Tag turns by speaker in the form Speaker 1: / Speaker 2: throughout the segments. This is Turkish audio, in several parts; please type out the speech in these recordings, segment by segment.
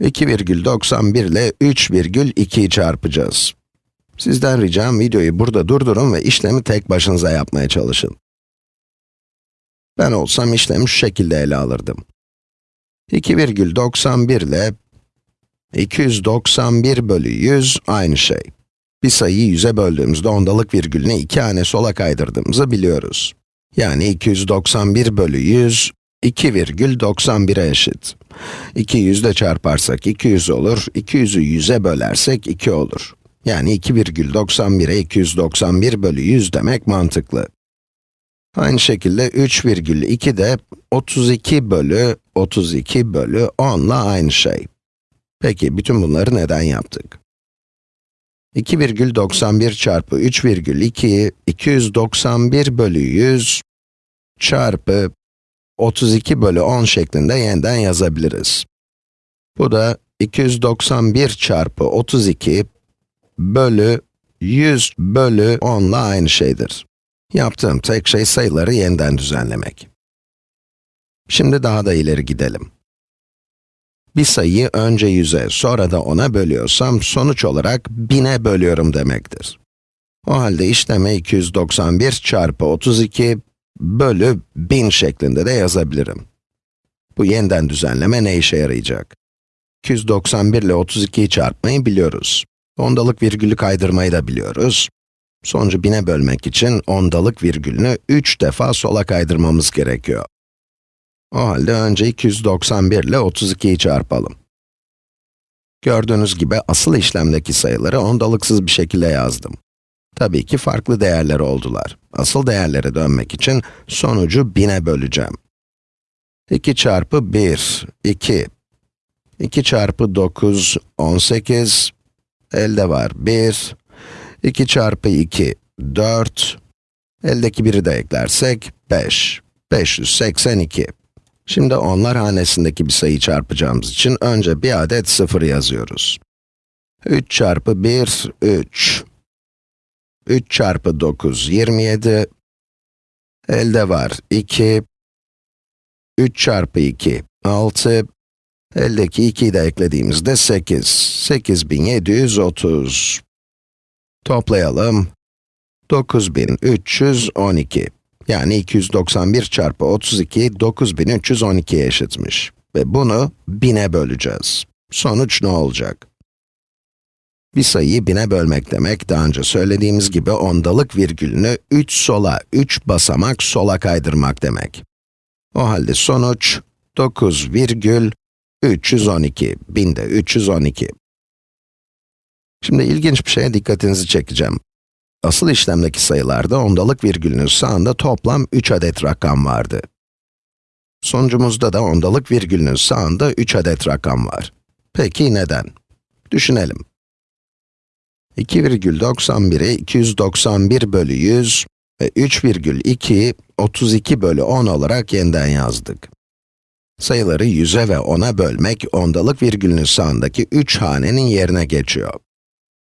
Speaker 1: 2,91 ile 3,2'yi çarpacağız. Sizden ricam videoyu burada durdurun ve işlemi tek başınıza yapmaya çalışın. Ben olsam işlemi şu şekilde ele alırdım. 2,91 ile 291 bölü 100 aynı şey. Bir sayıyı 100'e böldüğümüzde ondalık virgülünü iki hane sola kaydırdığımızı biliyoruz. Yani 291 bölü 100, 2,91'e eşit. 2 yüzle çarparsak 200 olur, 200'ü 100'e bölersek 2 olur. Yani 2,91'e 291 bölü 100 demek mantıklı. Aynı şekilde 3,2 de 32 bölü 32 bölü 10 ile aynı şey. Peki, bütün bunları neden yaptık? 2,91 çarpı 3,2'yi 291 bölü 100 çarpı 32 bölü 10 şeklinde yeniden yazabiliriz. Bu da 291 çarpı 32 bölü 100 bölü 10 ile aynı şeydir. Yaptığım tek şey sayıları yeniden düzenlemek. Şimdi daha da ileri gidelim. Bir sayıyı önce 100'e, sonra da 10'a bölüyorsam, sonuç olarak 1000'e bölüyorum demektir. O halde işleme 291 çarpı 32 bölü 1000 şeklinde de yazabilirim. Bu yeniden düzenleme ne işe yarayacak? 291 ile 32'yi çarpmayı biliyoruz. Ondalık virgülü kaydırmayı da biliyoruz. Sonucu 1000'e bölmek için ondalık virgülünü 3 defa sola kaydırmamız gerekiyor. O halde önce 291 ile 32'yi çarpalım. Gördüğünüz gibi asıl işlemdeki sayıları ondalıksız bir şekilde yazdım. Tabii ki farklı değerler oldular. Asıl değerlere dönmek için sonucu 1000'e böleceğim. 2 çarpı 1, 2. 2 çarpı 9, 18. Elde var 1. 2 çarpı 2, 4. Eldeki 1'i de eklersek 5. 582. Şimdi onlar hanesindeki bir sayı çarpacağımız için önce bir adet 0 yazıyoruz. 3 çarpı 1, 3. 3 çarpı 9, 27. Elde var 2. 3 çarpı 2, 6. Eldeki 2'yi de eklediğimizde 8. 8730. Toplayalım. 9312. Yani 291 çarpı 32, 9312'ye eşitmiş. Ve bunu 1000'e böleceğiz. Sonuç ne olacak? Bir sayıyı 1000'e bölmek demek, daha önce söylediğimiz gibi ondalık virgülünü 3 sola, 3 basamak sola kaydırmak demek. O halde sonuç 9,312, 1000'de 312. Şimdi ilginç bir şeye dikkatinizi çekeceğim. Asıl işlemdeki sayılarda ondalık virgülünün sağında toplam 3 adet rakam vardı. Sonucumuzda da ondalık virgülünün sağında 3 adet rakam var. Peki neden? Düşünelim. 2,91'i 291 bölü 100 ve 3,2'yi 32 bölü 10 olarak yeniden yazdık. Sayıları 100'e ve 10'a bölmek, ondalık virgülünün sağındaki 3 hanenin yerine geçiyor.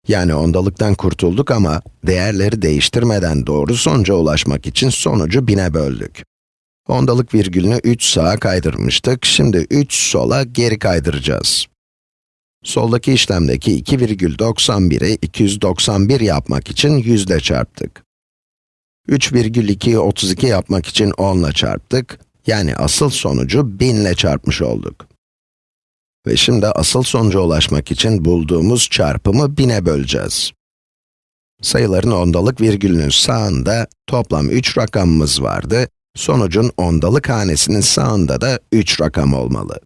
Speaker 1: Yani ondalıktan kurtulduk ama değerleri değiştirmeden doğru sonuca ulaşmak için sonucu 1000'e böldük. Ondalık virgülünü 3 sağa kaydırmıştık, şimdi 3 sola geri kaydıracağız. Soldaki işlemdeki 2,91'i 291 yapmak için 100 ile çarptık. 3,2'yi 32 yapmak için 10 ile çarptık, yani asıl sonucu 1000 ile çarpmış olduk. Ve şimdi asıl sonuca ulaşmak için bulduğumuz çarpımı 1000'e böleceğiz. Sayıların ondalık virgülünün sağında toplam 3 rakamımız vardı. Sonucun ondalık hanesinin sağında da 3 rakam olmalı.